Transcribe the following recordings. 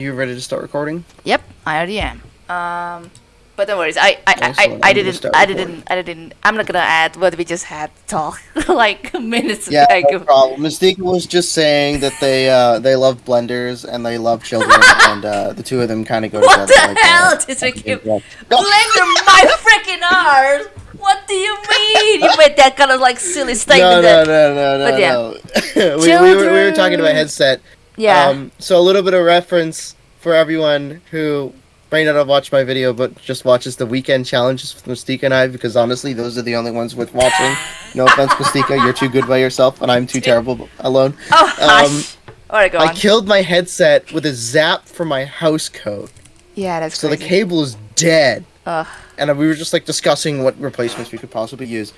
You ready to start recording? Yep, I already am. Um, but don't worry, I I, I, Excellent, I, I didn't I didn't I didn't I'm not gonna add what we just had to talk like minutes Yeah, no ago. problem. Mystique was just saying that they uh, they love blenders and they love children, and uh, the two of them kind of go What together. the like hell? Just like No, blender my freaking arms. What do you mean? You made that kind of like silly statement. no, that- no, no, no, But yeah. no. we, we, were, we were talking about headset. Yeah. Um, so a little bit of reference for everyone who may not have watched my video, but just watches the weekend challenges with Mystique and I, because honestly, those are the only ones worth watching. No offense, Mystica, you're too good by yourself, and I'm too terrible alone. oh, um. Alright, go I on. killed my headset with a zap from my house code. yeah, that's So the cable is dead. Ugh. And we were just like discussing what replacements we could possibly use.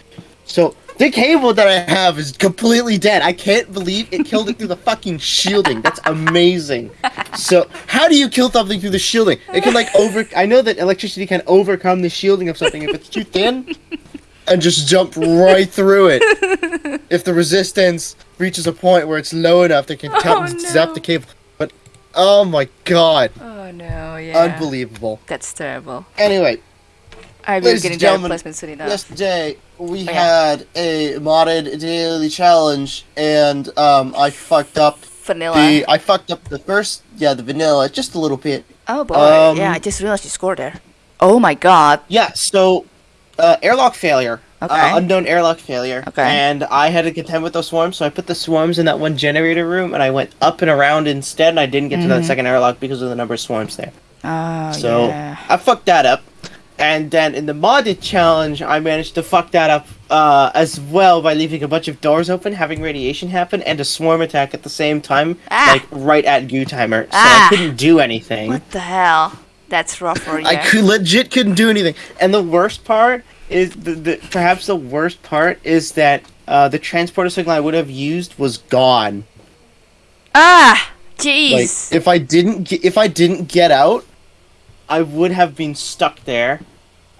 So the cable that I have is completely dead. I can't believe it killed it through the fucking shielding. That's amazing. So how do you kill something through the shielding? It can like over. I know that electricity can overcome the shielding of something if it's too thin, and just jump right through it. If the resistance reaches a point where it's low enough, they can Oh, zap the cable. But oh my god, Oh no, yeah. unbelievable. That's terrible. Anyway, I will Ladies get and into gentlemen, replacement soon enough. yesterday we Oh, yeah. had a modded daily challenge, and um, I fucked up Vanilla. the I fucked up the first yeah the vanilla just a little bit. Oh boy, Um, yeah, I just realized you scored there. Oh my god. Yeah, so uh, airlock failure. Okay. Uh, unknown airlock failure. Okay. And I had to contend with those swarms, so I put the swarms in that one generator room, and I went up and around instead, and I didn't get to that Mhm. second airlock because of the number of swarms there. Oh So yeah. I fucked that up. And then in the modded challenge, I managed to fuck that up uh, as well by leaving a bunch of doors open, having radiation happen, and a swarm attack at the same time, Ah. like right at Goo Timer. So Ah. I couldn't do anything. What the hell? That's rough for you. I could legit couldn't do anything. And the worst part is the, the perhaps the worst part is that uh, the transporter signal I would have used was gone. Ah, Like jeez. if I didn't if I didn't get out, I would have been stuck there.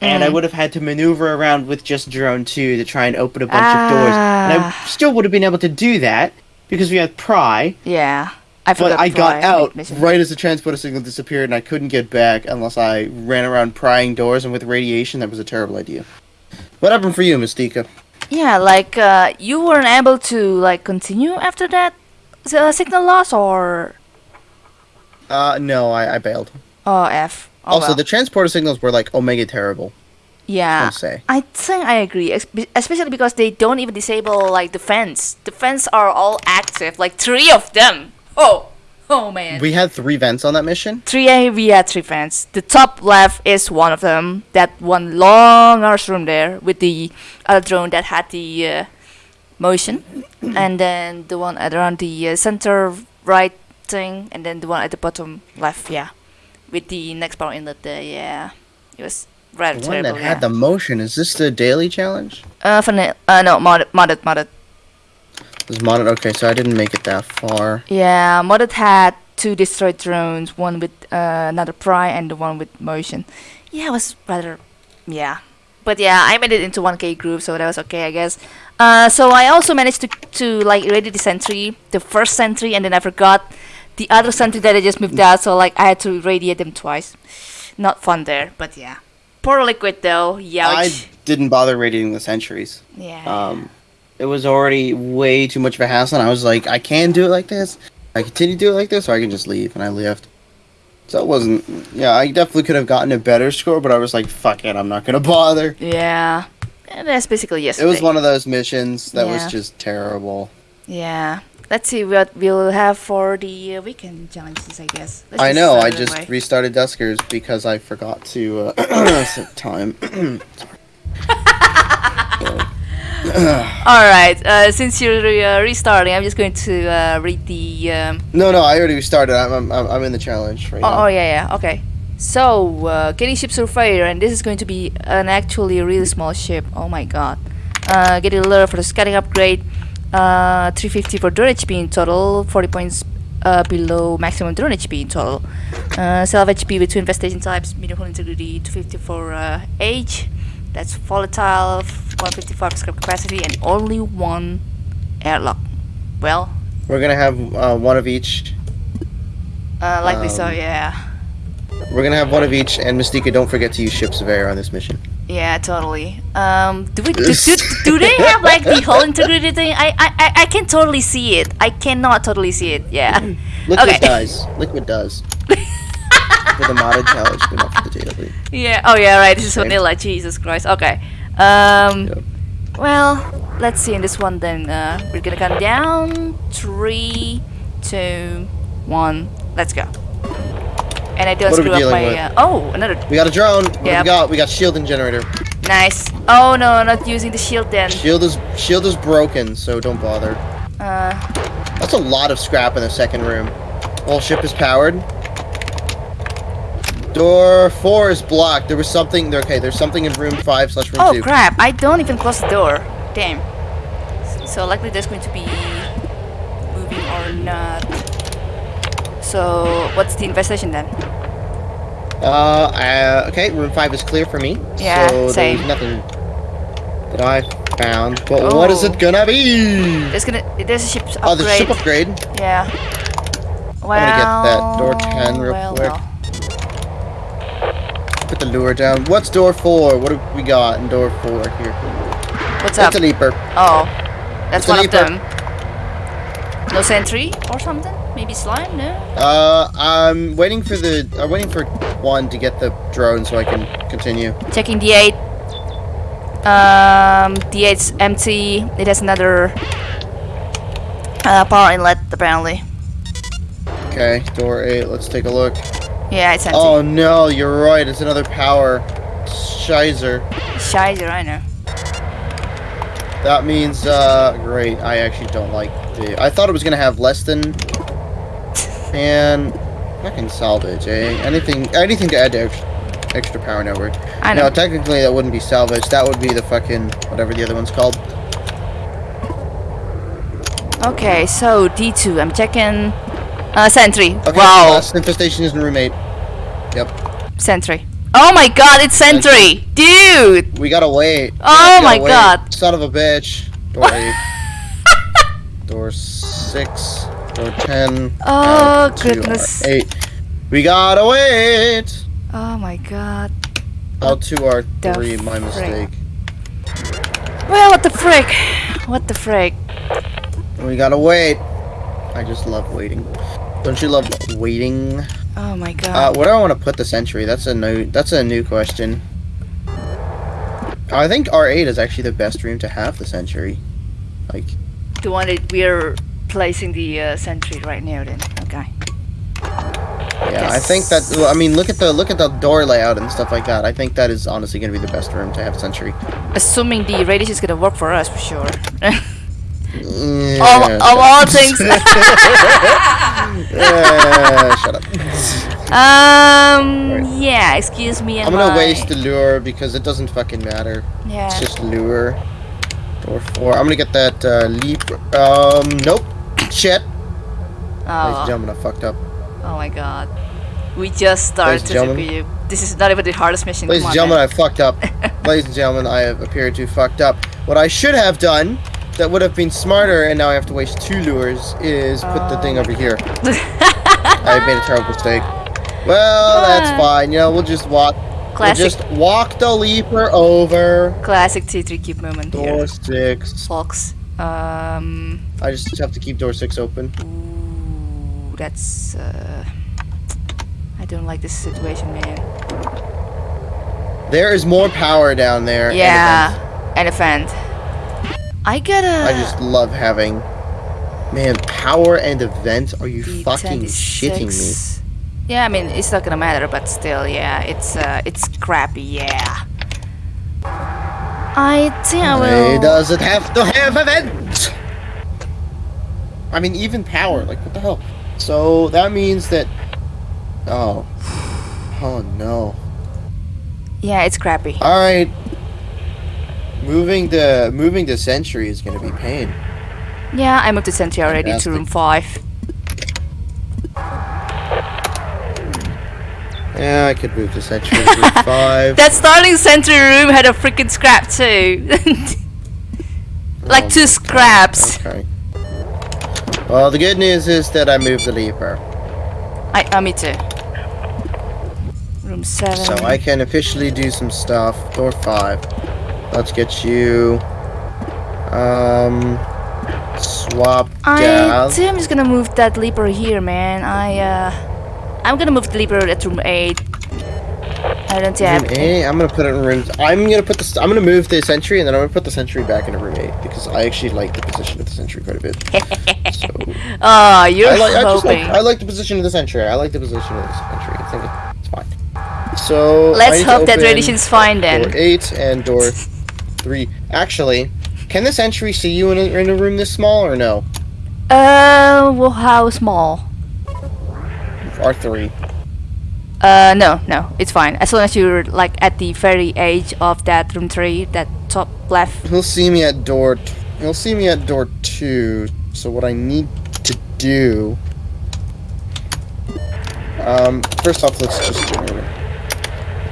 And I Mm. would have had to maneuver around with just drone two to try and open a bunch of doors. And I Ah. still would have been able to do that because we had pry. yeah. I But. I got out right as the transporter signal disappeared, and I couldn't get back unless I ran around prying doors. And with radiation, that was a terrible idea. What happened for you, Mystica? Yeah, like uh, you weren't able to like continue after that uh, signal loss or Uh, no, I, I bailed. oh f. Oh, also, well. the transporter signals were like omega terrible. yeah. I think I agree, especially because they don't even disable like the vents. The vents are all active, like three of them. Oh, oh man. We had three vents on that mission. three A we had three vents. The top left is one of them. That one long arse room there with the other drone that had the uh, motion, and then the one around the uh, center right thing, and then the one at the bottom left. Yeah, with the next power inlet there. Yeah, it was rather The one that yeah. had the motion. Is this the daily challenge? uh, fana- uh no modded modded modded. It was modded. Okay, so I didn't make it that far. Yeah, modded had two destroyed drones, one with uh, another pry and the one with motion. Yeah, it was rather, yeah. But yeah, I made it into 1k group, so that was okay, I guess. Uh, so I also managed to, to like ready the sentry, the first sentry, and then I forgot the other sentry that I just moved out, so like I had to radiate them twice. Not fun there, but yeah. Poor liquid though, Yeah. I didn't bother radiating the sentries. Yeah. Um, it was already way too much of a hassle, and I was like, I can do it like this. I continue to do it like this, or I can just leave, and I left. So it wasn't. Yeah, I definitely could have gotten a better score, but I was like, fuck it, I'm not gonna bother. yeah. And that's basically yesterday. It was one of those missions that Yeah. was just terrible. Yeah. Let's see what we'll have for the uh, weekend challenges, I guess. Let's I know. I just away. restarted Duskers because I forgot to uh, set time. All right. Uh, since you're uh, restarting, I'm just going to uh, read the. Um... no, no, I already restarted. I'm, I'm, I'm in the challenge right Oh, now. oh, yeah, yeah. Okay. So, uh, getting ship surveyor, and this is going to be an actually really small ship. Oh my god. Uh, get a lure for the scouting upgrade. Uh, 350 for drone HP in total. 40 points uh, below maximum drone HP in total. Uh, self HP with two infestation types. Medium hull integrity. 250 for uh, age. That's volatile. 155 scrap capacity, and only one airlock. Well, We're gonna have uh, one of each Uh, likely so, Um, yeah. We're gonna have one of each, and Mystica, don't forget to use Ship Surveyor on this mission. Yeah, totally. Um, do we do, do, do they have like the hull integrity thing? I, I I I can totally see it. I cannot totally see it. Yeah. Liquid Okay. does. Liquid does. for the modded challenge, but not for the daily. Yeah. Oh yeah. Right. This is vanilla. Jesus Christ. Okay. Um. Yep. Well, let's see in this one then. Uh, we're gonna count down. Three, two, one. Let's go. And I don't What screw up my. Uh, oh, another. We got a drone. What do Yep. we got? We got shielding generator. Nice. Oh no, not using the shield then. Shield is shield is broken, so don't bother. Uh. That's a lot of scrap in the second room. Whole ship is powered. Door four is blocked. There was something. Okay, there's something in room five slash room Oh two. crap! I don't even close the door. Damn. So likely there's going to be moving or not. So what's the investigation then? Uh, uh, okay, room five is clear for me. Yeah, so same. there's nothing that I found. But what is Oh. it gonna be? There's gonna there's a ship upgrade. Oh, the ship upgrade. Yeah. Well, gonna get that door 10 real well, quick. well. Put the lure down. What's door four? What have we got in door four here? What's up? That's a leaper. Oh, that's It's one of them. No sentry or something? Maybe slime? No. Uh, I'm waiting for the. I'm waiting for one to get the drone so I can continue. Checking D8. Um, D8's empty. It has another uh, power inlet apparently. Okay, door eight. Let's take a look. Yeah, it's empty. Oh no, you're right. It's another power. Shizer. Shizer, I know. That means, uh, great. I actually don't like the. I thought it was gonna have less than. And Fucking salvage, eh? Anything, anything to add to extra, extra power network. I know. No, technically that wouldn't be salvage. That would be the fucking whatever the other one's called. Okay, so D2, I'm checking uh, Sentry. Okay, wow. Uh, Last infestation is in room 8. Yep. Sentry. Oh my god, it's Sentry! Dude! We gotta wait. Oh gotta my wait. god. Son of a bitch. Door 8. Door 6. 10. Oh, goodness. 8. We gotta wait! Oh my god. L2 R 3, my frick. mistake. Well, what the frick? What the frick? We gotta wait. I just love waiting. Don't you love waiting? Oh my god. Uh, where do I want to put the sentry? That's a new, that's a new question. I think R8 is actually the best room to have the sentry, Like... Do one want we are placing the uh, sentry right now then. Okay. yeah, I think that. well, I mean, look at the look at the door layout and stuff like that. I think that is honestly gonna be the best room to have sentry. Assuming the radius is gonna work for us for sure. Yeah, of, of all things. Yeah, shut up. um. Right. Yeah. Excuse me. I'm gonna my- waste the lure because it doesn't fucking matter. Yeah. It's just lure. Door four. I'm gonna get that uh, leap. Um, nope. Shit. Ladies and Oh. gentlemen, I fucked up. Oh my god. We just started to. This is not even the hardest mission. Ladies and gentlemen, man. I fucked up. Ladies and gentlemen, I have appeared to fucked up. What I should have done, that would have been smarter, and now I have to waste two lures, is put the thing Oh over here. I made a terrible mistake. Well, that's fine. You know, we'll just walk. Classic. We'll just walk the leaper over. Classic T3 cube moment Door here. six. Folks. Um. I just have to keep door six open. Ooh, that's. Uh, I don't like this situation, man. There is more power down there. Yeah, and a vent. I gotta. I just love having. Man, power and event? Are you fucking shitting me? Yeah, I mean it's not gonna matter, but still, yeah, it's uh, it's crappy, yeah. I think I will. does it have to have event? I mean, even power. Like, what the hell? So that means that. Oh. Oh no. Yeah, it's crappy. All right. Moving the moving the sentry is gonna be pain. Yeah, I moved the sentry already to room five. Yeah, I could move the sentry room five. That starting sentry room had a freaking scrap too. like Oh two scraps. Okay. Well, the good news is that I moved the leaper. I, uh, me too. Room 7. So I can officially do some stuff. Door five. Let's get you. Um. Swap I I'm just gonna move that leaper here, man. I, uh... I'm gonna move the leaper at room 8. I don't think I Room have... eight. I'm gonna put it in room. I'm gonna put this. I'm gonna move the sentry, and then I'm gonna put the sentry back in room eight because I actually like the position of the sentry quite a bit. so Oh, you're I like. I just like. I like the position of the sentry. I like the position of the sentry. I think it's fine. So Let's hope that radiation's fine then. Door eight and door three. Actually, can the sentry see you in a, in a room this small or no? Uh, well, how small? R three. Uh, no, no, it's fine. As long as you're like at the very edge of that room three, that top left. He'll see me at door. T- he'll see me at door two. So what I need to do. Um, first off, let's just do it.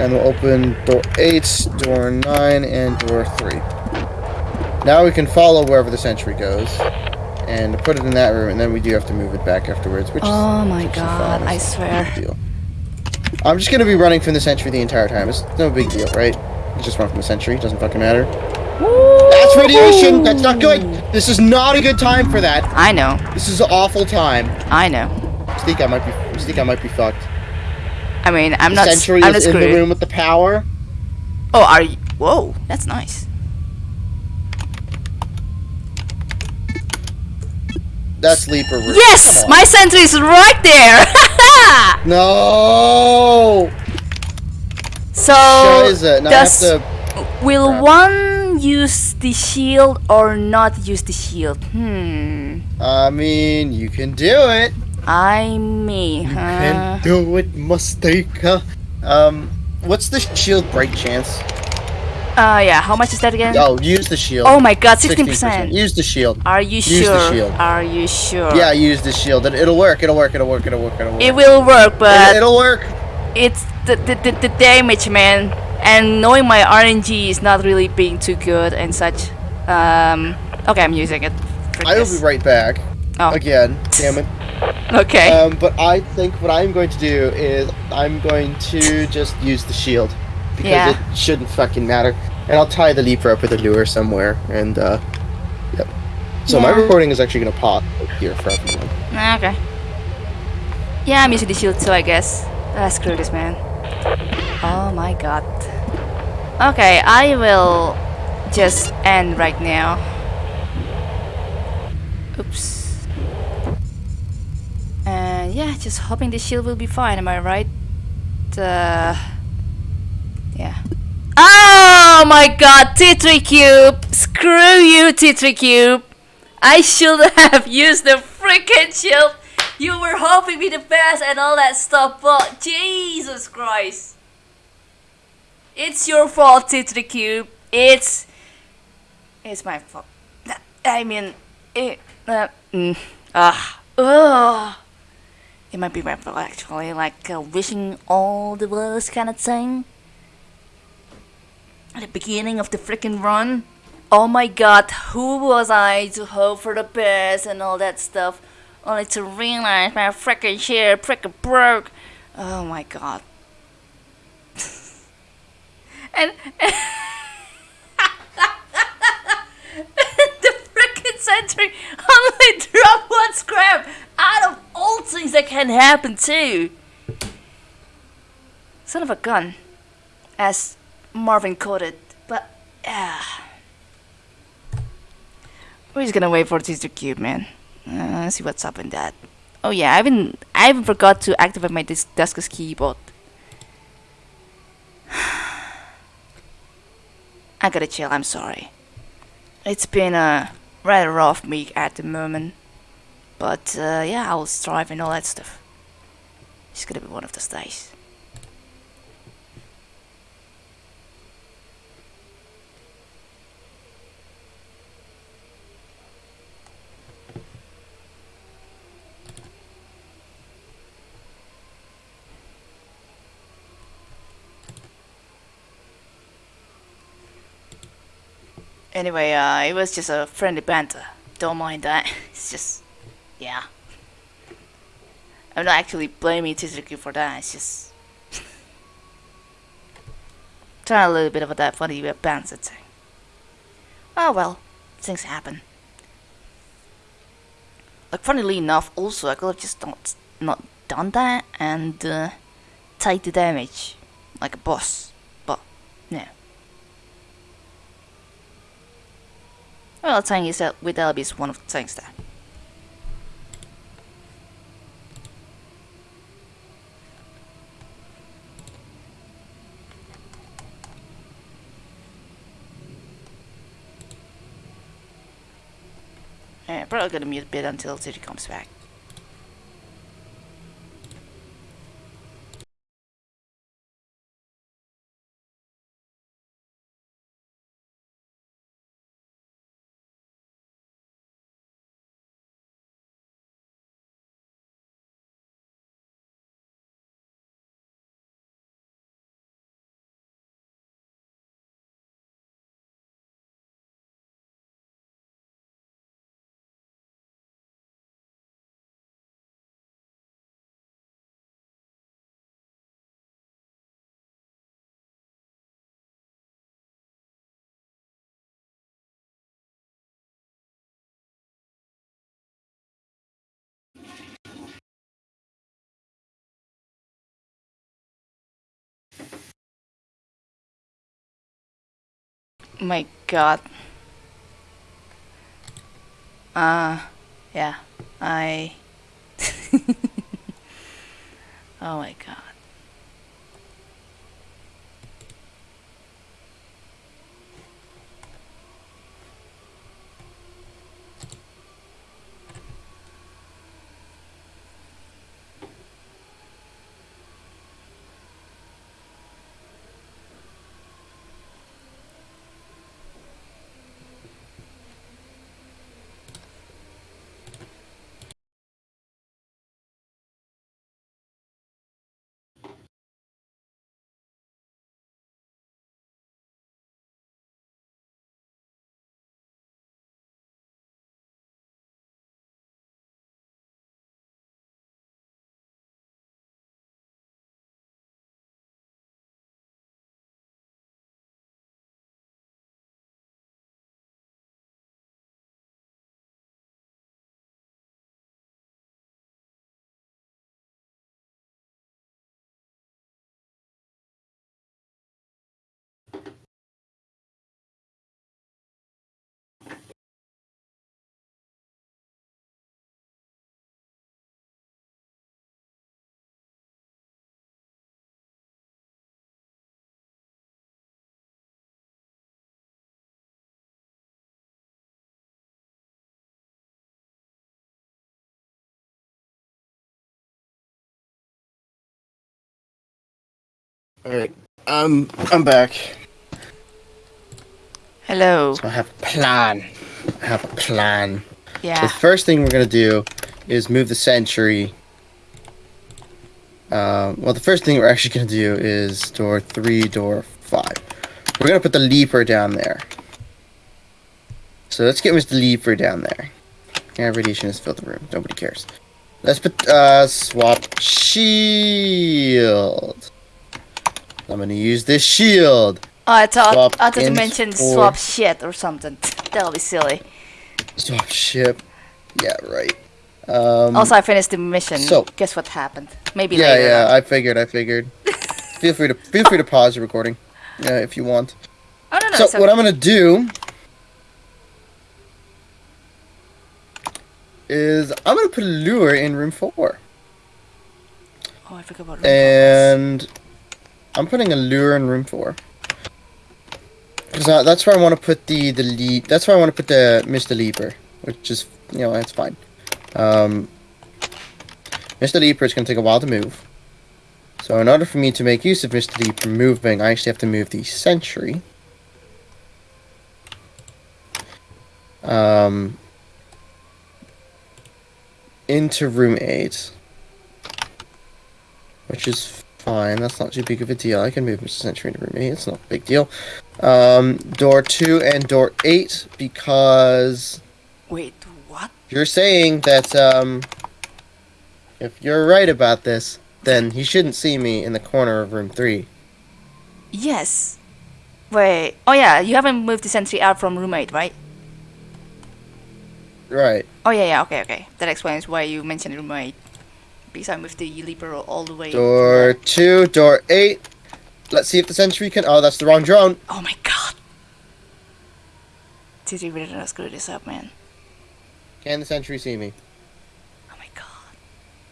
And we'll open door eight, door nine, and door three. Now we can follow wherever the sentry goes, and put it in that room, and then we do have to move it back afterwards, which is Oh my which god. I It's not a swear. deal. I'm just gonna be running from the sentry the entire time. It's no big deal, right? Just run from the sentry. Doesn't fucking matter. That's radiation. That's not good. This is not a good time for that. I know, This is an awful time. I know. Think I might be. Think I might be fucked. I mean, I'm The not. sentry I'm is in the room with the power. Oh, are you? Whoa, that's nice. That's leaper room. Yes, my sentry is right there. No. so Scheiße. Now I have does will one use the shield or not use the shield? Hmm. I mean, you can do it. I mean, You can do it, Mistake. Um, what's the shield break chance? Uh, yeah. How much is that again? Oh, use the shield. Oh my god, 16%. 16%. Use the shield. Are you Use sure? the shield. Are you sure? Yeah, use the shield. It, it'll work. It'll work. It'll work. It'll work. It'll work. It will work, but It, it'll work. it's the, the, the, the damage, man. And knowing my RNG is not really being too good and such. Um, okay, I'm using it. I will be right back. Oh. Again, damn it. Okay. Um, but I think what I'm going to do is I'm going to just use the shield because Yeah. it shouldn't fucking matter, and I'll tie the leaper up with a lure somewhere, and uh, yep. So my recording is actually gonna pop here for everyone. Ah, okay. Yeah, I'm using the shield too, I guess. Ah, screw this, man. Oh my god. Okay, I will just end right now. Oops. And yeah, just hoping the shield will be fine, am I right? Uh, yeah. Oh my god, T3 Cube! Screw you, T3 Cube! I should have used the freaking shield. You were hoping me the best and all that stuff, but Jesus Christ. It's your fault, T3 Cube. It's it's my fault. I mean, it uh, mm, ah, ugh. It might be my fault actually, like uh, wishing all the worst kind of thing. The beginning of the freaking run. Oh my god, who was I to hope for the best and all that stuff, only to realize my freaking share freaking broke. Oh my god. and the freaking only dropped one scrap out of all things that can happen too. Son of a gun, as Marvin coded, but ah. We're just gonna wait for this to cube, man. Uh, let's see what's up in that. Oh yeah, I haven't I haven't forgot to activate my dis- Duskers keyboard. I gotta chill. I'm sorry. It's been a rather rough week at the moment, but uh, yeah, I'll strive and all that stuff. It's gonna be one of those days. Anyway, uh, it was just a friendly banter. Don't mind that. It's just, yeah. I'm not actually blaming Tizuki for that. It's just trying a little bit of that funny balance thing. Oh well, things happen. Like funnily enough, also I could have just not not done that and uh, take the damage like a boss, but no. Well, thing is that with LB is one of the things there. Yeah, probably gonna mute a bit until City comes back. My god. Uh, yeah, I. oh my god. Alright, um, I'm back. Hello. So I have a plan. I have a plan. Yeah. The first thing we're gonna do is move the sentry. Um, well, the first thing we're actually gonna do is door three, door five. We're gonna put the leaper down there. So let's get Mr. Leaper down there. Yeah, radiation has filled the room. Nobody cares. Let's put uh swap shield. I'm gonna use this shield. Oh, I thought Swap I thought you mentioned for- swap shit or something. That'll be silly. Swap ship. Yeah, right. Um, also, I finished the mission. so- guess what happened? Maybe yeah, later. yeah. I figured. I figured. feel free to feel free to pause the recording, uh, if you want. Oh no no. so what okay. I'm gonna do is I'm gonna put a lure in room four, Oh, I forgot about room and I'm putting a lure in room four. Cause uh, that's where I want to put the the. That's where I want to put the Mr. Leaper, which is you know that's fine. Um, Mr. Leaper is gonna take a while to move. So in order for me to make use of Mr. Leaper moving, I actually have to move the sentry. Um, into room eight, which is fine. That's not too big of a deal. I can move Mr. Sentry into room eight. It's not a big deal. Um, door two and door eight because Wait, what? you're saying that um, if you're right about this, then he shouldn't see me in the corner of room three. Yes. Wait. Oh yeah, you haven't moved the sentry out from room 8, right? Right. Oh yeah, yeah, okay, okay. That explains why you mentioned room 8. Because I moved the leaper all the way. Door two, door eight. Let's see if the sentry can. Oh, that's the wrong drone. Oh my god. Did you really not screw this up, man? Can the sentry see me? Oh my god.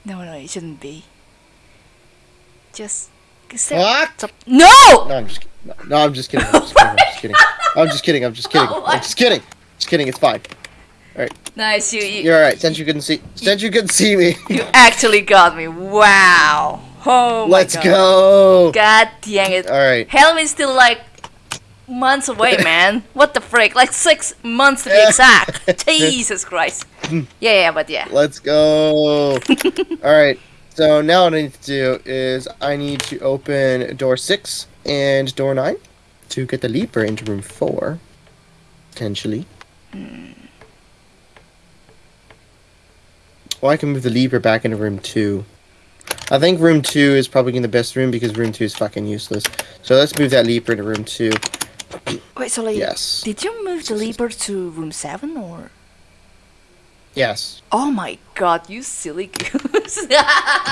No, no, it shouldn't be. Just. What? No! No, I'm just. No, no, I'm just kidding. I'm just kidding. I'm just kidding. I'm just kidding. I'm just kidding. I'm just kidding. Just kidding. It's fine. Nice, you, you, You're all right. Since you couldn't see, since you couldn't see me, you actually got me. Wow. Oh let's god. go. God dang it. All right. Helm's still like months away, man. What the frick? Like six months to be exact. Jesus Christ. Hmm. Yeah, yeah, but yeah. Let's go. All right. So now what I need to do is I need to open door six and door nine to get the leaper into room four, potentially. Hmm. Or I can move the leaper back into room two. I think room two is probably the best room because room two is fucking useless. So let's move that leaper into room two. Wait, so like, Yes. did you move the leaper to room seven or? Yes. Oh my god, you silly goose.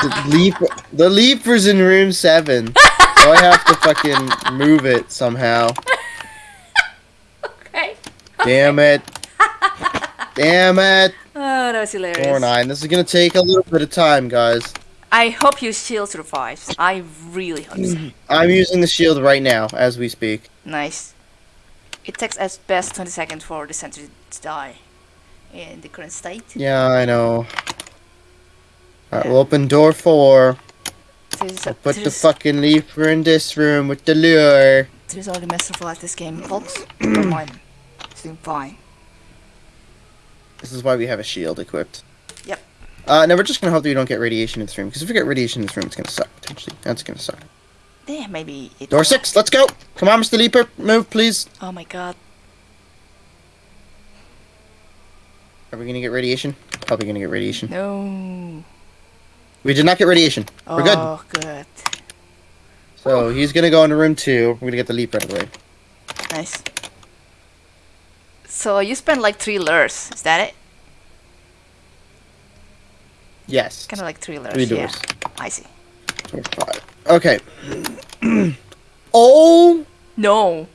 The leaper, the leaper's in room seven. so I have to fucking move it somehow. okay. Damn it. Damn it. Oh, that was hilarious. Door nine. This is gonna take a little bit of time, guys. I hope your shield survives. I really hope so. I'm using the shield right now as we speak. Nice. It takes at best 20 seconds for the sentry to die in the current state. Yeah, I know. Alright, we'll open door four. Is, Put the fucking leaper in this room with the lure. this is all the masterful at this game, folks. Don't mind. It's doing fine. This is why we have a shield equipped. Yep. Uh, now we're just gonna hope that we don't get radiation in this room, because if we get radiation in this room, it's gonna suck, potentially. That's gonna suck. Yeah, maybe it Door six, let's go! Come on, Mr. Leaper, move, please. Oh my god. Are we gonna get radiation? Probably gonna get radiation. No. We did not get radiation. We're good. Oh, good. So he's gonna go into room two. We're gonna get the leap out of the way. Nice. So you spent like three lures, is that it? Yes. Kind of like three lures. Three yeah. I see. Okay. oh No.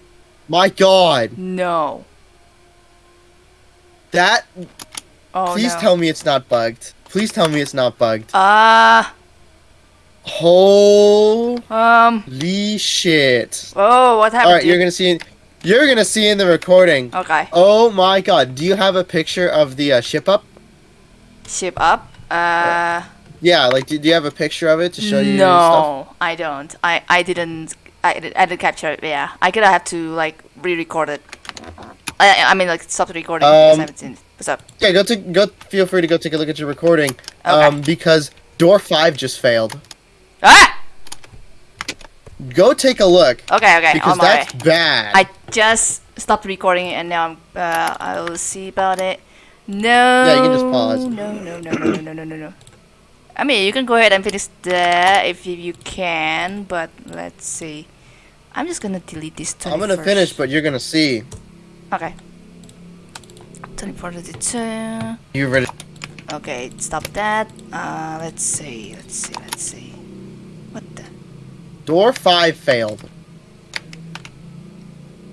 my god. No. That Oh please no. tell me it's not bugged. Please tell me it's not bugged. Ah. Holy um. shit. Oh, what happened? Alright, to you're gonna see you're gonna see in the recording. Okay. Oh my god. Do you have a picture of the uh, ship up? Ship up. Uh. Yeah, like do, do you have a picture of it to show you stuff? no, I don't. I I didn't. I I didn't capture it. Yeah, I could have to like re-record it. I I mean like stop the recording because Um, I haven't seen it. What's up? Yeah, go take go feel free to go take a look at your recording. Okay. Um because door five just failed. Ah. Go take a look. Okay. Okay. Because my way. that's bad. I just stopped recording and now I'm, uh, I will see about it. No. Yeah, you can just pause. No, no, no, no, no, no, no, no. I mean, you can go ahead and finish that if you can, but let's see. I'm just gonna delete this. 21st. I'm gonna finish, but you're gonna see. Okay. 24 to You ready? Okay, stop that. Uh, let's see, let's see, let's see. What the? Door 5 failed.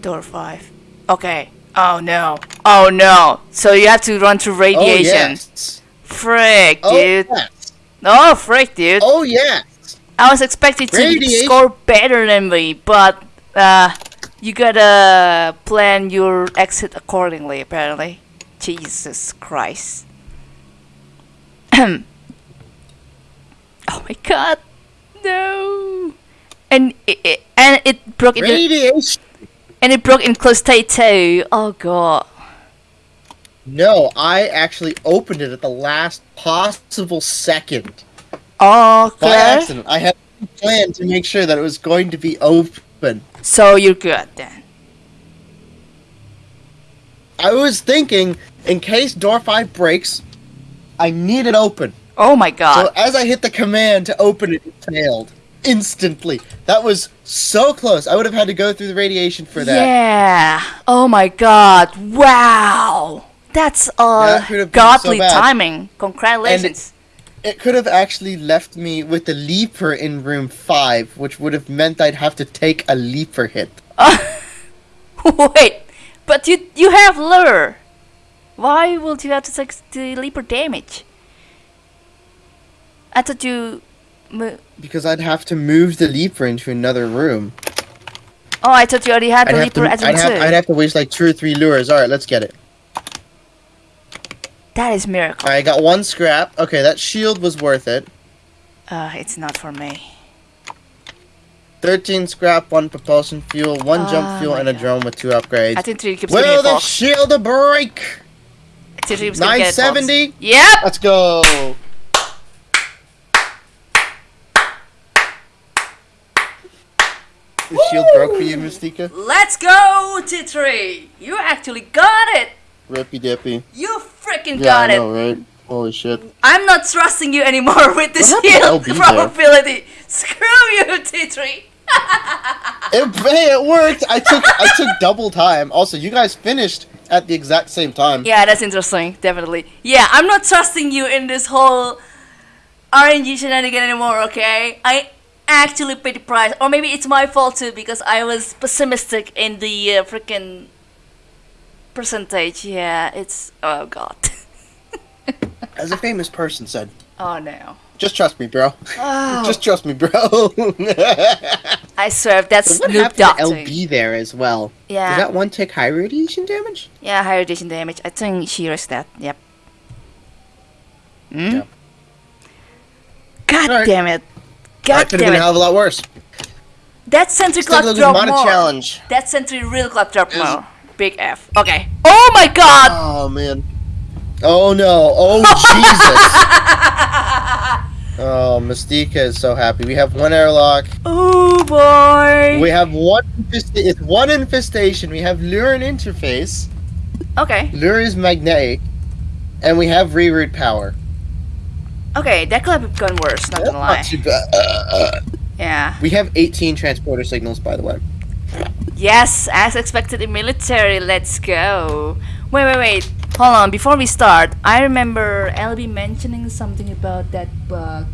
Door 5. Okay. Oh no. Oh no. So you have to run through radiation. Oh radiation. yes. Frick, Oh dude. yes. Oh, frick, dude. Oh yeah. I was expecting to score better than me, but uh, you gotta plan your exit accordingly, apparently. Jesus Christ. oh my god. No. And it, it and it broke in Radiation. And it broke in close state too. Oh god. No, I actually opened it at the last possible second Oh, by accident. I had a plan to make sure that it was going to be open. So you're good then. I was thinking, in case door five breaks, I need it open. Oh my god. So as I hit the command to open it, it failed instantly. That was so close. I would have had to go through the radiation for that. Yeah. Oh my god. Wow. That's uh That have been godly so timing. Congratulations. It could have actually left me with the leaper in room five, which would have meant I'd have to take a leaper hit. Wait, but you you have lure. Why would you have to take the leaper damage? I thought you. Mo- Because I'd have to move the leaper into another room. Oh, I thought you already had I'd the have, to, leaper at I'd, have. I'd have to waste like two or three lures. Alright, let's get it. That is miracle. I got one scrap. Okay, that shield was worth it. Uh, it's not for me. 13 scrap, one propulsion fuel, one Oh jump fuel, and a God. drone with two upgrades. I think three keeps giving Will the shield break? Three keeps gonna get a false. 970? Yep. Let's go. Shield broke for you, Mystica? Let's go, T3. You actually got it. Rippy dippy. You freaking Yeah, got I it. know, right? Holy shit. I'm not trusting you anymore with this to shield there? probability. Screw you, T3. It, hey, it worked. I took I took double time. Also, you guys finished at the exact same time. Yeah, that's interesting. Definitely. Yeah, I'm not trusting you in this whole RNG shenanigan anymore. Okay, I actually paid the price, or maybe it's my fault too because I was pessimistic in the uh, freaking percentage. Yeah, it's oh god. As a famous person said, oh no. just trust me, bro. Oh, Just trust me, bro. I swear that's what Snoop happened to. LB there as well? Yeah. Did that one take high radiation damage? Yeah, high radiation damage. I think she risked that. Yep. Yeah. God Alright. damn it. That could have been a hell of a lot worse. That sentry Still, clock it was drop more. challenge. That sentry real clock drop It more. Big F. Okay. Oh my god! Oh man. Oh no. Oh Jesus. Oh, Mystica is so happy. We have one airlock. Oh boy! We have one. Infest- it's one infestation. We have lure and interface. Okay. Lure is magnetic, and we have reroute power. Okay, that could have gone worse, not gonna lie. Not too bad. Uh, Yeah. we have 18 transporter signals, by the way. Yes, as expected in military, let's go. Wait, wait, wait. Hold on, before we start, I remember LB mentioning something about that bug.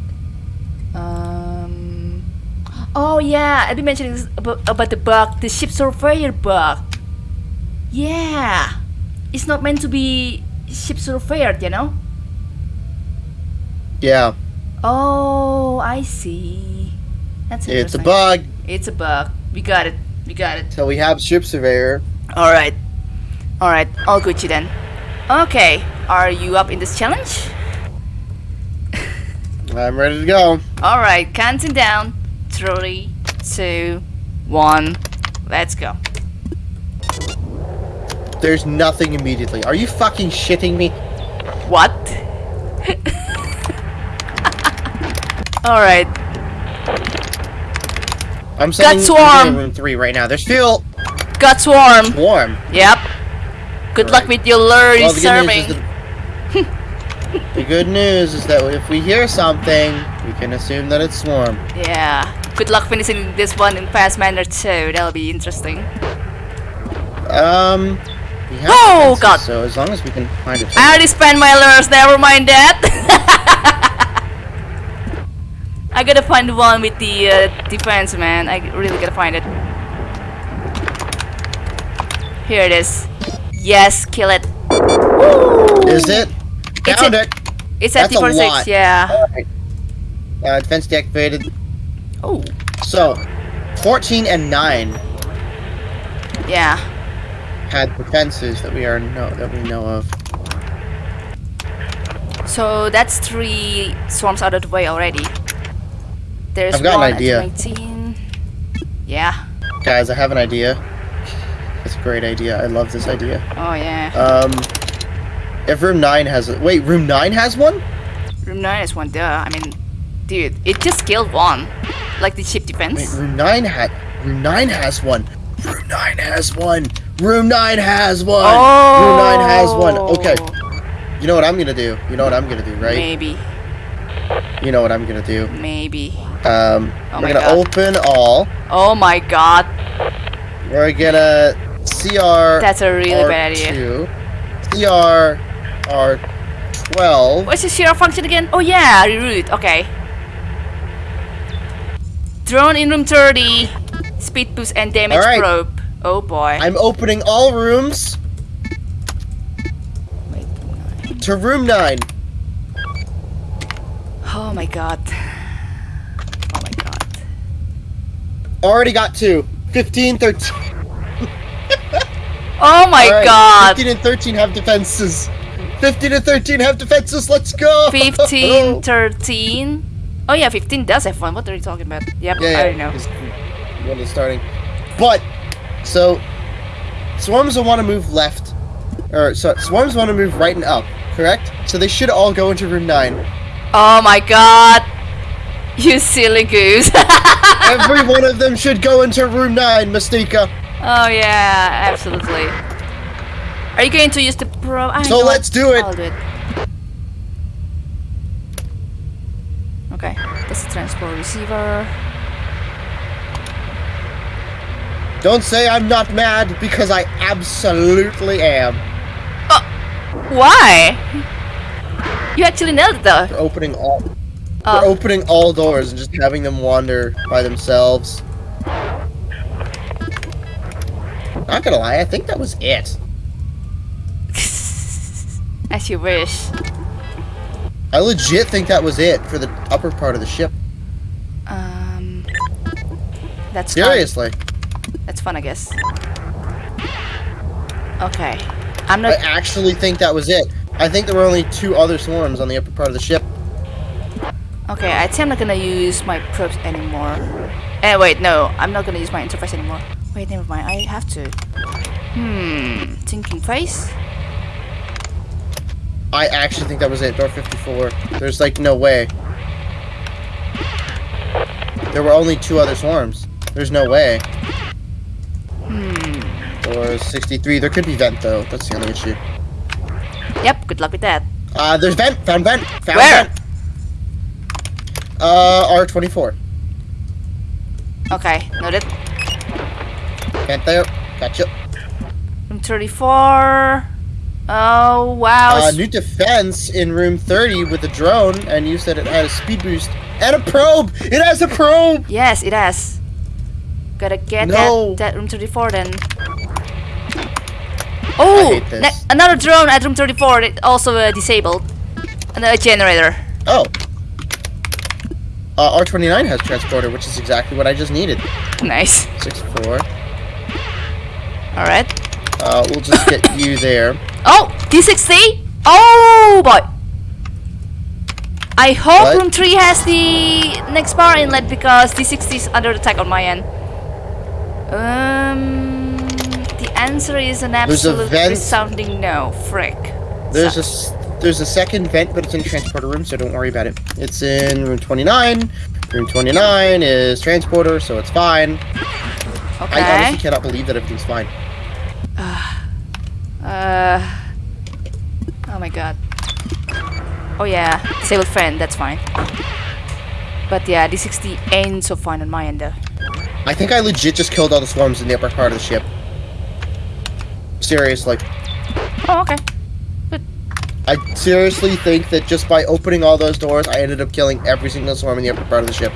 Um. Oh yeah, LB mentioning about, about the bug, the ship surveyor bug. Yeah, it's not meant to be ship surveyor, you know. Yeah, Oh, I see. That's it. it's a bug. It's a bug. We got it. We got it. So we have ship surveyor. All right. All right. All Gucci then. Okay. Are you up in this challenge? I'm ready to go. All right. Counting down. Three, two, one. Let's go. There's nothing immediately. Are you fucking shitting me? What? All right. I'm sending Got swarm. room three right now. There's fuel. Got swarm. Warm. Yep. Good luck with your lure Well, the good news serving. is the, the good news is that if we hear something, we can assume that it's swarm. Yeah. Good luck finishing this one in fast manner too. That'll be interesting. Um. Oh, defenses, God. So as long as we can find it. I already spent my lures, never mind that. I gotta find the one with the uh, defense, man. I really gotta find it. Here it is. Yes, kill it. Is it? It's Found a- it. It's at That's a T46, lot. yeah. Alright. Uh, defense deactivated. Oh, So, 14 and 9 yeah. had defenses that we are know that we know of. So that's three swarms out of the way already. There's I've got an idea. 19. Yeah. Guys, I have an idea. It's a great idea. I love this idea. Oh yeah. Um, if room 9 has a- wait, room 9 has one? Room 9 has one, duh. I mean, dude, it just killed one. Like the ship Wait, defense. room 9 had room 9 has one. Room 9 has one. Room 9 has one. Oh. Room 9 has one. Okay. You know what I'm going to do? You know what I'm going to do, right? Maybe. You know what I'm gonna do. Maybe. Um, Oh we're gonna God. open all. Oh my god. We're gonna CR. That's a really bad idea. R2, CR R12. What's the share function again? Oh yeah, reroute. Okay. Drone in room 30. Speed boost and damage Alright. probe. Oh boy. I'm opening all rooms Wait. to room 9. Oh my god. Oh my god. Already got two. 15, 13. Oh my Alright, god. 15 and 13 have defenses. 15 and 13 have defenses. Let's go. 15, 13. Oh yeah, 15 does have one. What are you talking about? Yep, Yeah, I don't know. One is starting. But, so, swarms will want to move left. Or, so, swarms want to move right and up, correct? So they should all go into room 9. Oh my god. You silly goose. Every one of them should go into room 9, Mystica. oh yeah, absolutely. Are you going to use the pro? I So let's do it. Do it. Okay, that's the transport receiver. Don't say I'm not mad, because I absolutely am. Oh, why? You actually nailed it though. We're opening all... Oh. We're opening all doors and just having them wander by themselves. Not gonna lie, I think that was it. As you wish. I legit think that was it for the upper part of the ship. Um, that's fun. Seriously. That's fun, I guess. Okay, I'm not. I actually think that was it. I think there were only two other swarms on the upper part of the ship. Okay, I think I'm not gonna use my probes anymore. Eh, wait, no, I'm not gonna use my interface anymore. Wait, never mind. I have to. Hmm, thinking face. I actually think that was it. Door 54. There's like no way. There were only two other swarms. There's no way. Hmm. Or 63. There could be vent though. That's the only issue. Yep. Good luck with that. Uh, there's vent. Found vent. Found Where? vent. Uh, R24. Okay, noted. Vent there. Gotcha. Room 34. Oh wow. Uh, new defense in room 30 with the drone, and you said it had a speed boost and a probe. It has a probe. yes, it has. Gotta get No. that that room 34 then. Oh, hate this. ne- another drone at room 34. It also uh, disabled. And a generator. Oh. Uh, R29 has transporter, which is exactly what I just needed. Nice. 6-4. All right. Uh, we'll just get you there. Oh, D60? Oh boy. I hope What? room 3 has the next bar inlet because D60 is under attack on my end. Um, answer is an a absolute resounding no. Frick. There's a Sucks. s- there's a second vent, but it's in the transporter room, so don't worry about it. It's in room 29. Room 29 is transporter, so it's fine. Okay. I honestly cannot believe that everything's fine. Uh. Oh my god. Oh yeah, disabled friend. That's fine. But yeah, D60 ain't so fine on my end though. I think I legit just killed all the swarms in the upper part of the ship. Seriously. Oh okay. I seriously think that just by opening all those doors, I ended up killing every single swarm in the upper part of the ship.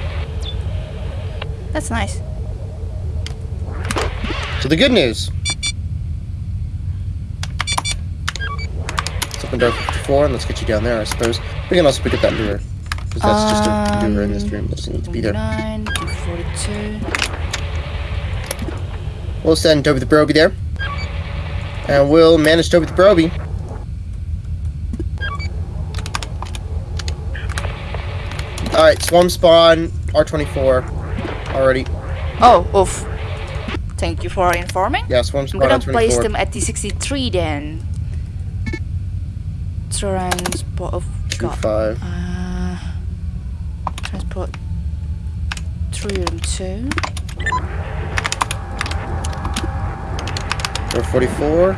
That's nice. So the good news. Let's open door 54 and let's get you down there, I suppose. We can also pick up that lure. Because that's just a lure in this Um, room. Doesn't need to be there. 9, 242. We'll send Toby the Broby there. And we'll manage Toby the Broby. Alright, Swarm Spawn, R24. Already. Oh, oof. Thank you for informing. Yeah, Swarm I'm Spawn, gonna R24. place them at D63 then. Transport. Oh, God. 5. Uh, transport. 3 and 2. Door 44.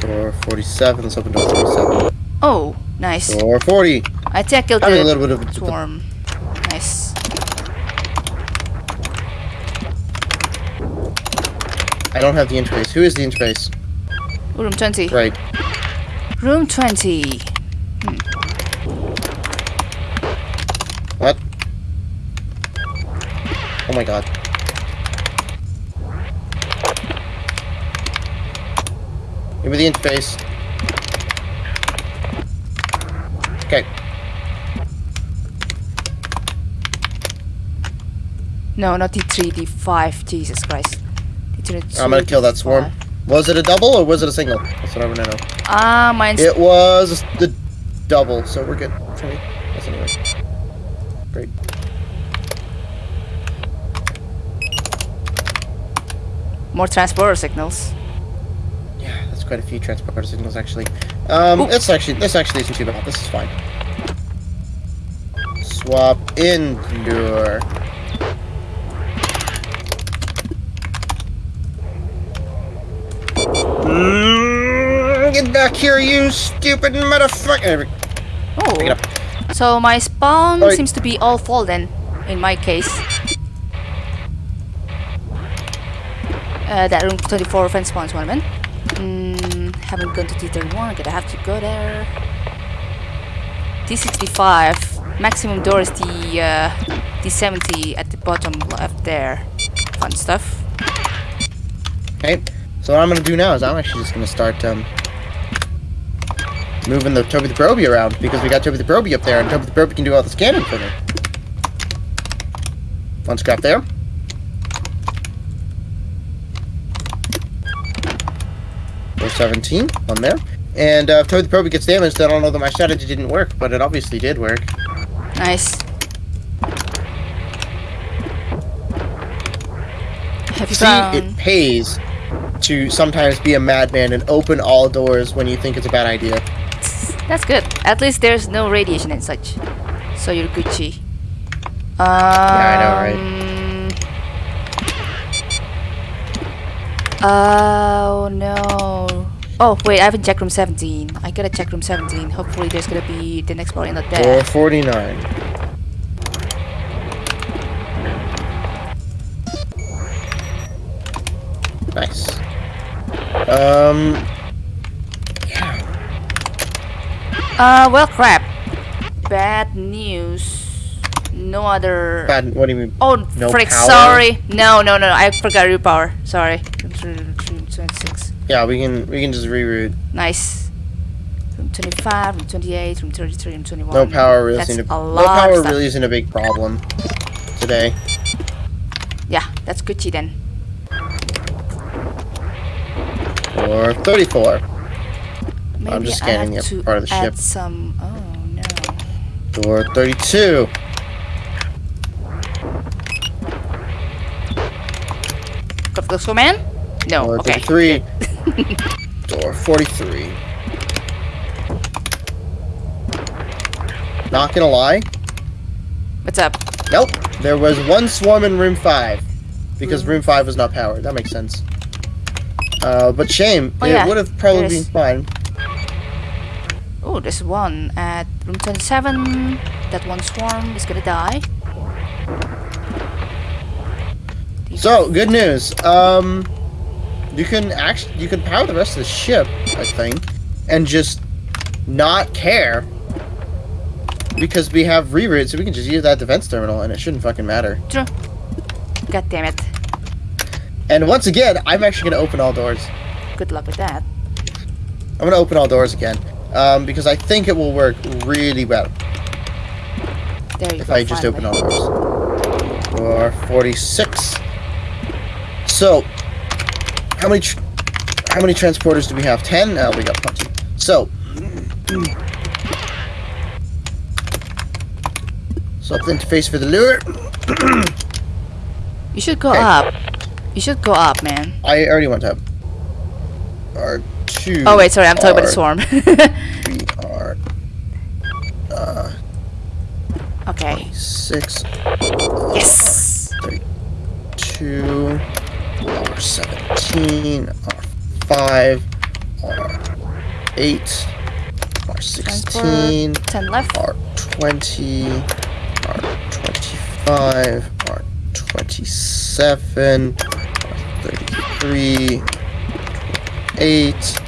Door 47. Let's open door 47. Oh, nice. Door 40. I I Having a little bit of swarm. Nice. I don't have the interface. Who is the interface? Room 20. Right. Room 20. Hmm. What? Oh my god. Give me the interface. Okay. No, not D3, D5. Jesus Christ. D3, I'm gonna kill that swarm. Was it a double or was it a single? That's what I want to know. Ah, mine's It was the double, so we're good. Okay. That's anyway. Great. more transporter signals. Quite a few transporter signals actually. Um, Oop. it's actually this actually isn't too bad. This is fine. Swap in lure. Mm, Get back here, you stupid motherfucker! There we- Pick it Oh. So my spawn Alright. seems to be all full then, in my case. Uh, that room 24 fence spawns one man. Mm, haven't gone to D31, gonna have to go there. D65, maximum door is the uh, D70 at the bottom left there. Fun stuff. Okay, so what I'm gonna do now is I'm actually just gonna start um, moving the Toby the Broby around because we got Toby the Broby up there, and Toby the Broby can do all the scanning for me. One scrap there. Four seventeen, one there. And uh, if Toby the Broby gets damaged, then I'll know that my strategy didn't work, but it obviously did work. Nice. Have you See, found... it pays to sometimes be a madman and open all doors when you think it's a bad idea. That's good. At least there's no radiation and such. So you're Gucci. Um, I know, right? Oh no. Oh wait, I haven't checked room 17. I gotta check room 17. Hopefully there's gonna be the next body not there. 449. Nice. Um, Uh, well crap. Bad news. No other... bad. What do you mean? Oh, No frick, power? sorry. No, no, no, I forgot your power. Sorry. 26. Yeah, we can we can just reroute. Nice. Room 25, room 28, room 33, room 21. No power really That's isn't a, a no power really isn't a big problem today. Yeah, that's Gucci then. Or 34. Maybe I'm just scanning the part of the add ship. some. Oh no. Or 32. Got the man? No. Or Oh, okay. 33. Door 43. Not gonna lie. What's up? Nope. There was one swarm in room 5. Because Hmm. room 5 was not powered. That makes sense. Uh, but shame. Oh, it yeah. would have probably There been fine. Oh, there's one at room 27. That one swarm is gonna die. So, good news. Um, you can actually you can power the rest of the ship, I think, and just not care because we have reroute, so we can just use that defense terminal, and it shouldn't fucking matter. True. God damn it. And once again, I'm actually gonna open all doors. Good luck with that. I'm gonna open all doors again, um, because I think it will work really well There you if go. I just finally. open all doors. Or 46. So, how many tr- how many transporters do we have? Ten. Oh, we got plenty. So, the interface for the lure. You should go Okay. up. You should go up, man. I already went up. R two. Oh wait, sorry, I'm talking about the swarm. three, R. Uh, okay. six. Yes. two, R seventeen, R five, R eight, R R16, 10 left. R20, R25, R27, R33, 8,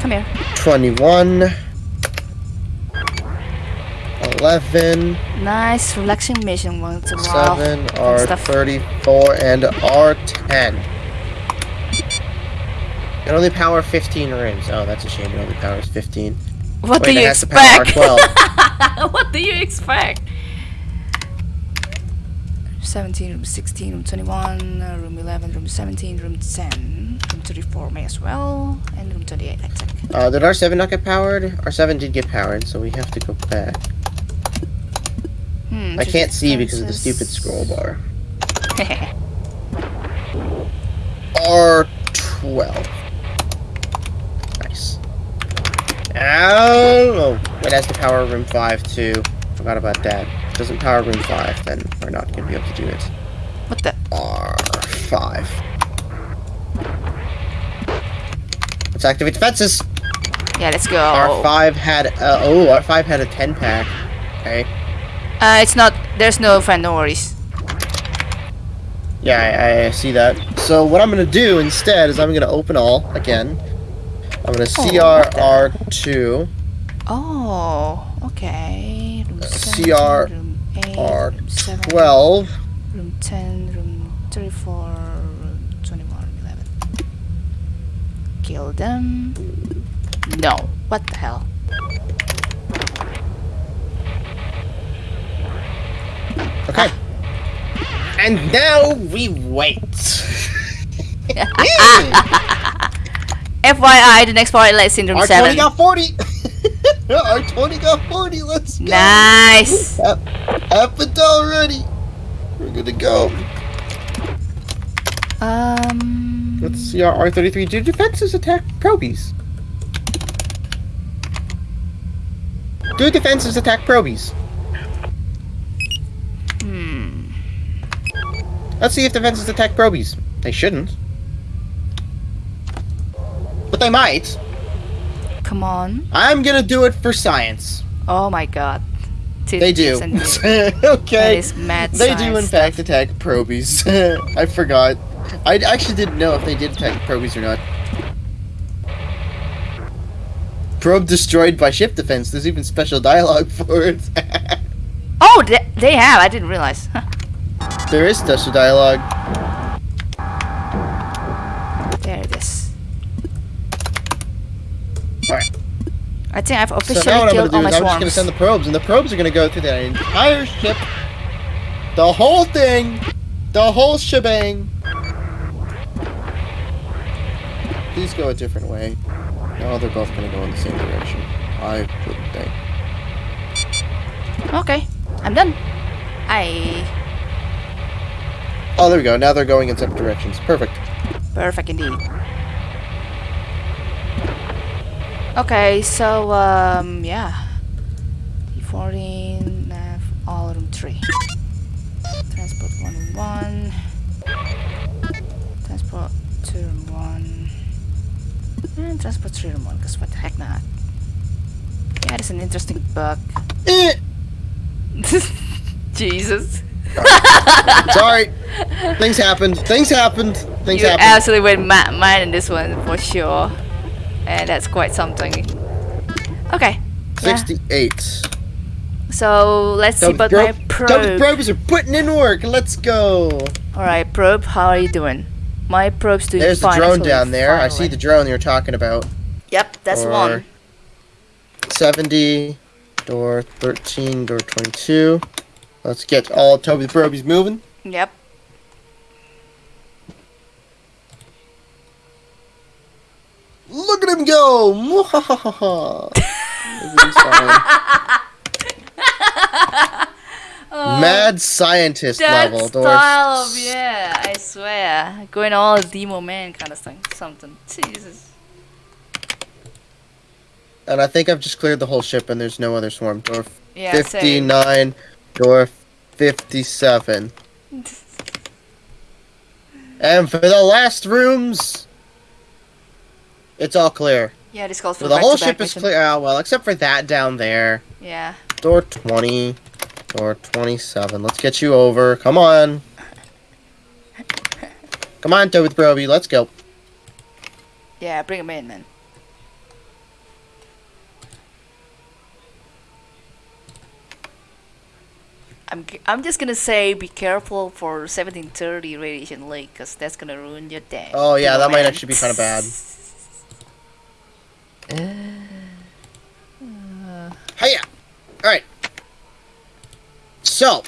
Come here. 21, 11, Nice, relaxing mission once in a while. 7. R34, and R10. It only power 15 rooms. Oh, that's a shame. It only powers 15. What Wait, do it you has to power expect? 12. what do you expect? 17, room 16, room 21, uh, room 11, room 17, room 10, room 34 may as well, and room 28 I think. Uh, did R7 not get powered? R7 did get powered, so we have to go back. Hmm, I can't see because of the stupid scroll bar. R12. Nice. Oh, it has to power room 5 too. Forgot about that. Doesn't power room 5, then we're not going to be able to do it. what the? R5. Let's activate defenses. Yeah, let's go. R5 had, uh, oh, R5 had a 10 pack. Okay. Uh, it's not, there's no fan, no worries. Yeah, I, I see that. So what I'm gonna do instead is I'm gonna open all again. I'm gonna oh, CRR two. Oh, okay. Room Uh, 17, CR room 8, room 7, R12, room 10, room 34, room 21, room 11. Kill them. No. What the hell? Okay. And now we wait. FYI, the next part is in room R20 7. got 40. R20 got 40. Let's go. Nice. It already. We're good to go. Um. Let's see our R33. Do defenses attack probies? Do defenses attack probies? Hmm. Let's see if defenses attack probies. They shouldn't. But they might. Come on. I'm gonna do it for science. Oh my god. They do. kids and That okay. They do in science fact attack probies. I forgot. I actually didn't know if they did attack probies or not. Probe destroyed by ship defense. There's even special dialogue for it. Oh, they, they have. I didn't realize. There is special dialogue. there it is. Alright. I think I've officially So now what I'm gonna do my is I'm just gonna send the probes, and the probes are gonna go through that entire ship. The whole thing. The whole shebang. Please go a different way. No, they're both gonna go in the same direction. I wouldn't think. Okay, I'm done. I Oh, there we go. Now they're going in separate directions. Perfect. perfect indeed. Okay, so um, yeah. D14, nav, all room three. Transport one room one. Transport two room one. And transport three room one. Cause what the heck not? Yeah, it's an interesting bug. Sorry. Things happened. Things happened. Things you happened. absolutely went mad, mad in this one for sure. And that's quite something. Okay. Yeah. 68. So let's see about my Toby probe. probes are putting in work. Let's go. Alright, probe, how are you doing? My probe's doing There's the drone down there. I see the drone you're talking about. Yep, that's Or- one. 70, door 13, door 22. Let's get all Toby the Probies moving. Yep. Look at him go! Mad scientist level. Style of, yeah, I swear. Going all demo man kind of thing. Something. Jesus. And I think I've just cleared the whole ship and there's no other swarm. Door Yeah, same. 59, door 57. And for the last rooms, it's all clear. Yeah, this calls for So the whole ship is mission. clear. Oh, well, except for that down there. Yeah. Door 20. Door 27. Let's get you over. Come on. Come on, Toad with Broby. Let's go. Yeah, bring him in, man. I'm, I'm just gonna say be careful for 1730 radiation leak because that's gonna ruin your day. Oh, yeah, that might actually be kind of bad. Hiya! Alright. So.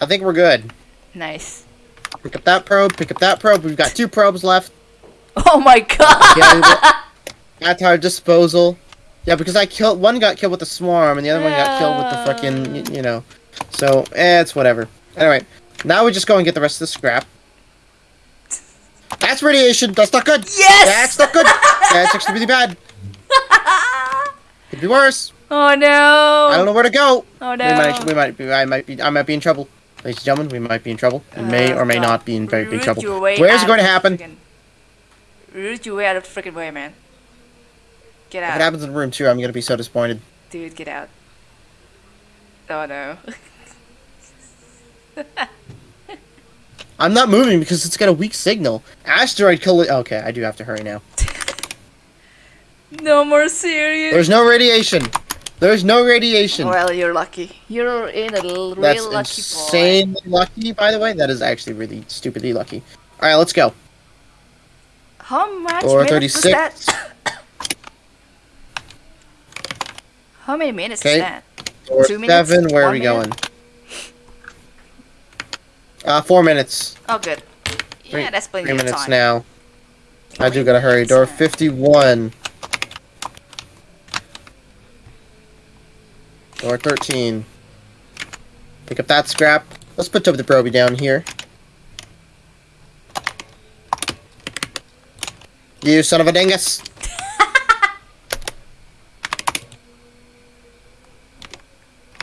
I think we're good. Nice. Pick up that probe, pick up that probe. We've got two probes left. Oh my god! Yeah, at our disposal. Yeah, because I killed one got killed with the swarm, and the other one got killed with the fucking, y- you know. So, eh, it's whatever. Anyway, now we just go and get the rest of the scrap. That's radiation. That's not good. Yes! That's not good. That's actually really bad. Could be worse. Oh no! I don't know where to go. Oh no! We might, we might be, I might be, I might be in trouble. Ladies and gentlemen, we might be in trouble. We may Oh, or may not be in very big trouble. Where's it going to happen? Root your way out of the freaking way, man. Get out. If it happens in room two, I'm gonna be so disappointed. Dude, get out. Oh no. I'm not moving because it's got a weak signal. Asteroid colli- Okay, I do have to hurry now. no more serious. There's no radiation. There's no radiation. Well, you're lucky. You're in a real That's lucky boy. insanely lucky, by the way. That is actually really stupidly lucky. All right, let's go. How much was 36. that? How many minutes Okay. is that? Door Two minutes? seven. Where are we minute? going? Uh, four minutes. Oh, good. Three- yeah, that's plenty Three minutes time. now. I do gotta hurry. Door 51. Door 13. Pick up that scrap. Let's put Toby the Proby down here. You son of a dingus!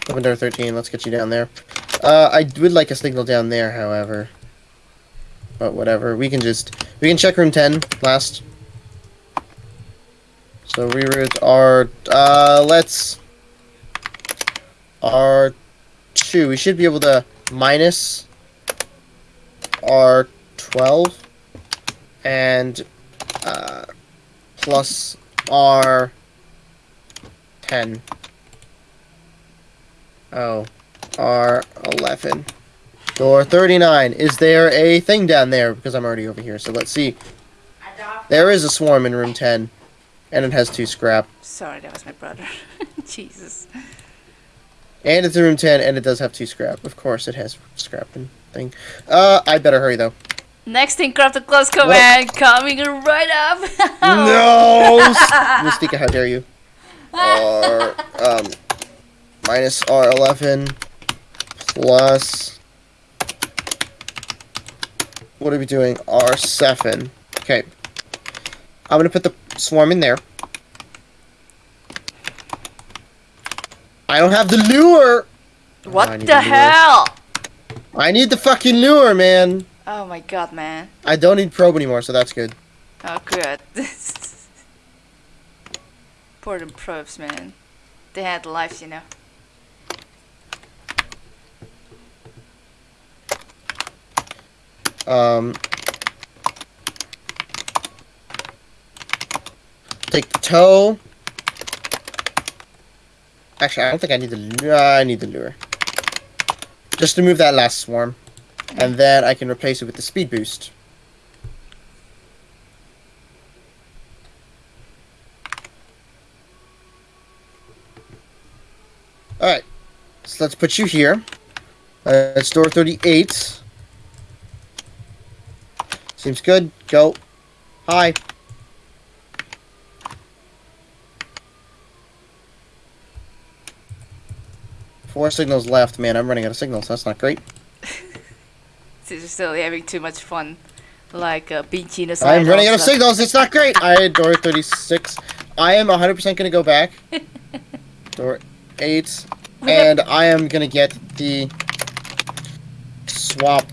Open door 13, let's get you down there. Uh, I would like a signal down there, however. But whatever, we can just... We can check room 10 last. So reroute R... Uh, let's... R2. We should be able to minus R12 and uh, plus R10. Oh, R11. Door 39. Is there a thing down there? Because I'm already over here, so let's see. There is a swarm in room 10, and it has two scrap. Sorry, that was my brother. Jesus. And it's in room 10, and it does have two scrap. Of course, it has scrap and thing. Uh, I better hurry, though. Next thing, craft a close command coming right up. No! Mystica, how dare you? R, um, minus R11 plus. What are we doing? R7. Okay. I'm gonna put the swarm in there. I don't have the lure! What need the to do hell? I need the fucking lure, man! Oh my god, man. I don't need probe anymore, so that's good. Oh, good. Poor them probes, man. They had lives, you know. Um, take the toe. Actually, I don't think I need the lure. I need the lure. Just to move that last swarm. And then I can replace it with the speed boost. Alright. So let's put you here. Uh, it's door 38. Seems good. Go. Hi. Four signals left. Man, I'm running out of signals. That's not great. They're still having too much fun. Like uh, being genocide. I'm running out of signals. It's not great. I had door 36. I am 100% going to go back. Door 8. And I am going to get the swap.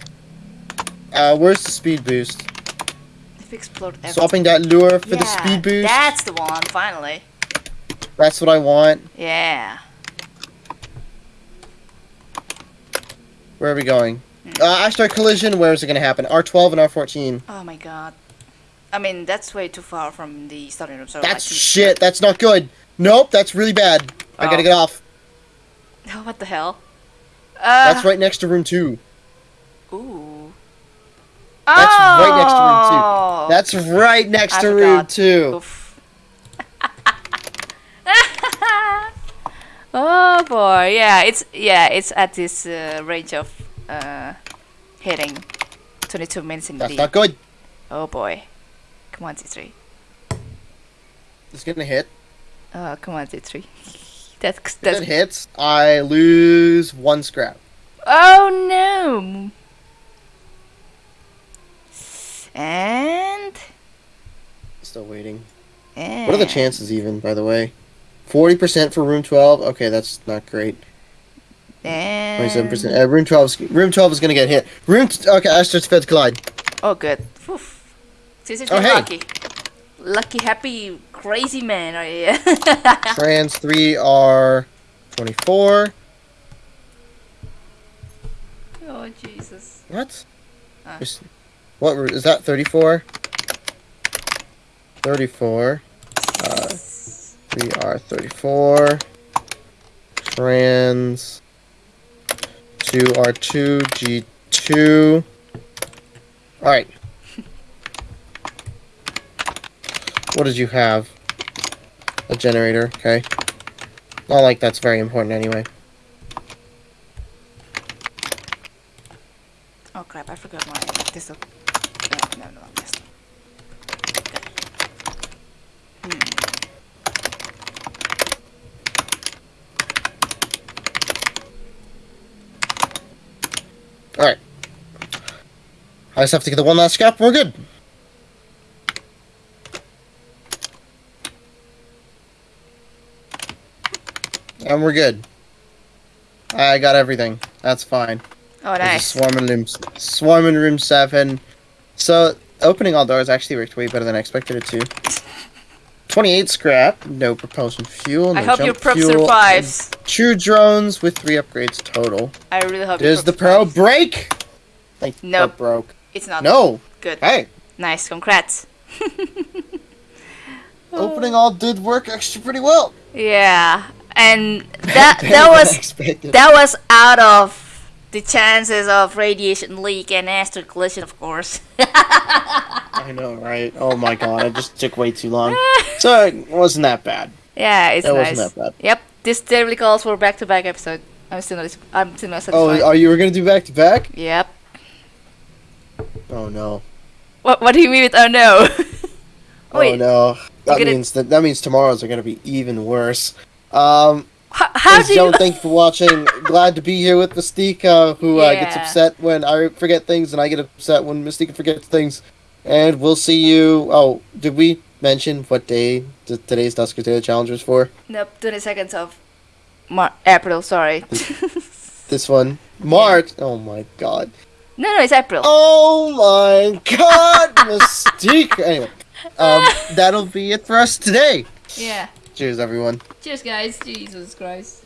Uh, where's the speed boost? Explored everything. Swapping that lure for the speed boost. That's the one, finally. That's what I want. Yeah. Where are we going? Hmm. Uh, asteroid collision. Where is it going to happen? R12 and R14. Oh my god. I mean, that's way too far from the starting room. So That's like, shit. That's not good. Nope, that's really bad. I gotta Oh. get off. Oh, what the hell? Uh, That's right next to room two. Ooh. That's right next to room two. Oh. That's right next I to room forgot. two. Oh boy, yeah, it's yeah, it's at this uh, range of uh, hitting 22 minutes in the That's lead. not good. Oh boy, come on, T3. It's gonna hit. Oh, come on, T3. That's If that's. it hits, I lose one scrap. Oh no. And Still waiting. and What are the chances even, by the way? 40% for room 12? Okay, that's not great. And 27%. Uh, room 12 is, room 12 is gonna get hit. Room t- okay, asteroids failed to collide. Oh, good. Oof. This is Oh, hey. lucky. Lucky, happy, crazy man right here. Trans 3 are 24. oh, Jesus. What? Ah. What is that 34? 34. Uh, 3 are 34. Trans two R two G two. Alright. What did you have? A generator, okay. Not like that's very important anyway. Oh, crap, I forgot my pistol. No, no, no, no, pistol. Okay. Hmm. Alright. I just have to get the one last scrap. We're good. And we're good. I got everything. That's fine. Oh, nice. Swarm in room, swarm in room seven. So opening all doors actually worked way better than I expected it to. Twenty-eight scrap, no propulsion fuel. No I hope your prop fuel, survives. Two drones with three upgrades total. I really hope Does the pro survives. break? Like Nope. broke. It's not. No. Good. Hey, Nice, congrats. opening all did work actually pretty well. Yeah, and that that was that was out of the chances of radiation leak and asteroid collision, of course. I know, right? Oh my god, it just took way too long. So it wasn't that bad. yeah, it's That nice. wasn't that bad. Yep, this totally calls for back-to-back episode. I'm still not. I'm still not satisfied. Oh, are you were gonna do back to back? Yep. Oh no. What What do you mean with oh no? Wait, Oh no. That means that that means tomorrow's are gonna be even worse. Um, h- how ladies do you? thank you for watching. Glad to be here with Mystica, who uh, gets upset when I forget things, and I get upset when Mystica forgets things. And we'll see you. Oh, did we mention what day t- today's Dusker Day Challenge was for? Nope, 20 seconds of Mar- April. Sorry. This one, March. Oh my god. no, no, it's April. Oh my god, Mystique. Anyway, um, that'll be it for us today. Yeah. Cheers, everyone. Cheers, guys. Jesus Christ.